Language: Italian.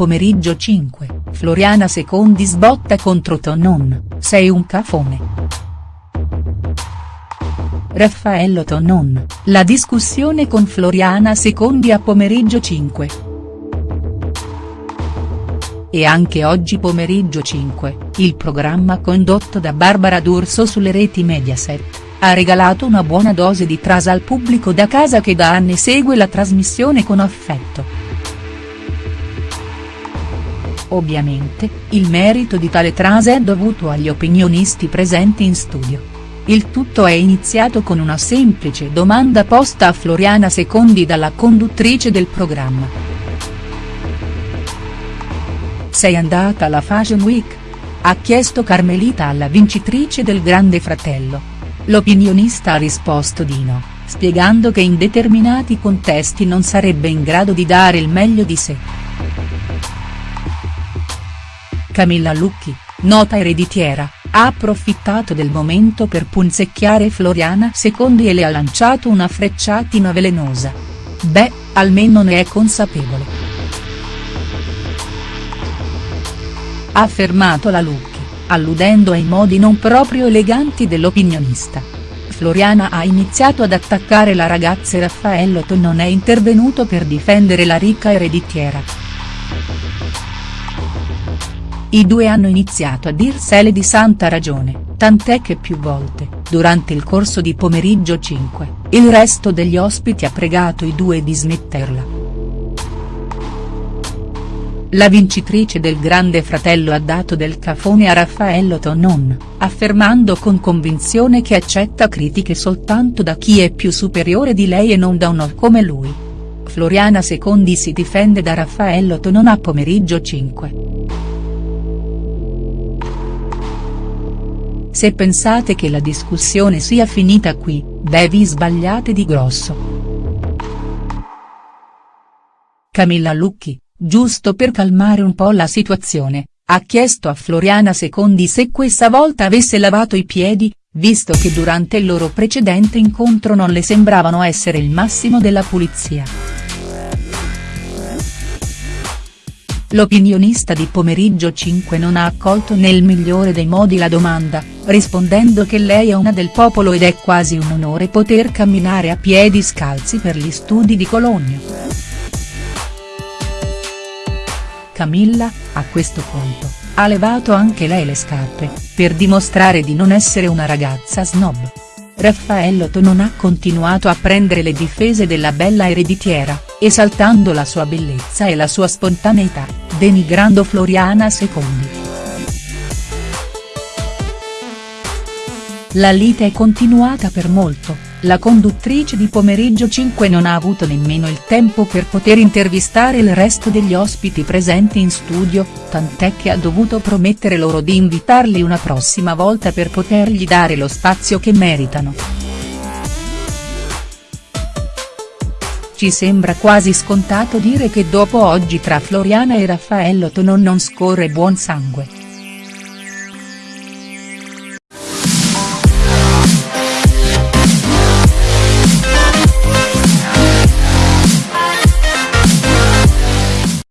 Pomeriggio 5, Floriana Secondi sbotta contro Tonon, sei un cafone. Raffaello Tonon, la discussione con Floriana Secondi a Pomeriggio 5. E anche oggi pomeriggio 5, il programma condotto da Barbara D'Urso sulle reti Mediaset, ha regalato una buona dose di trasa al pubblico da casa che da anni segue la trasmissione con affetto. Ovviamente, il merito di tale trase è dovuto agli opinionisti presenti in studio. Il tutto è iniziato con una semplice domanda posta a Floriana Secondi dalla conduttrice del programma. Sei andata alla Fashion Week? Ha chiesto Carmelita alla vincitrice del Grande Fratello. L'opinionista ha risposto di no, spiegando che in determinati contesti non sarebbe in grado di dare il meglio di sé. Camilla Lucchi, nota ereditiera, ha approfittato del momento per punzecchiare Floriana Secondi e le ha lanciato una frecciatina velenosa. Beh, almeno ne è consapevole. Ha affermato la Lucchi, alludendo ai modi non proprio eleganti dell'opinionista. Floriana ha iniziato ad attaccare la ragazza e Raffaello non è intervenuto per difendere la ricca ereditiera. I due hanno iniziato a dirsele di santa ragione, tant'è che più volte, durante il corso di pomeriggio 5, il resto degli ospiti ha pregato i due di smetterla. La vincitrice del Grande Fratello ha dato del cafone a Raffaello Tonon, affermando con convinzione che accetta critiche soltanto da chi è più superiore di lei e non da uno come lui. Floriana Secondi si difende da Raffaello Tonon a pomeriggio 5. Se pensate che la discussione sia finita qui, beh vi sbagliate di grosso. Camilla Lucchi, giusto per calmare un po' la situazione, ha chiesto a Floriana Secondi se questa volta avesse lavato i piedi, visto che durante il loro precedente incontro non le sembravano essere il massimo della pulizia. L'opinionista di Pomeriggio 5 non ha accolto nel migliore dei modi la domanda, rispondendo che lei è una del popolo ed è quasi un onore poter camminare a piedi scalzi per gli studi di Cologno. Camilla, a questo punto, ha levato anche lei le scarpe, per dimostrare di non essere una ragazza snob. Raffaello non ha continuato a prendere le difese della bella ereditiera, esaltando la sua bellezza e la sua spontaneità, denigrando Floriana Secondi. La lite è continuata per molto, la conduttrice di Pomeriggio 5 non ha avuto nemmeno il tempo per poter intervistare il resto degli ospiti presenti in studio, tant'è che ha dovuto promettere loro di invitarli una prossima volta per potergli dare lo spazio che meritano. Ci sembra quasi scontato dire che dopo oggi tra Floriana e Raffaello Tonon non scorre buon sangue.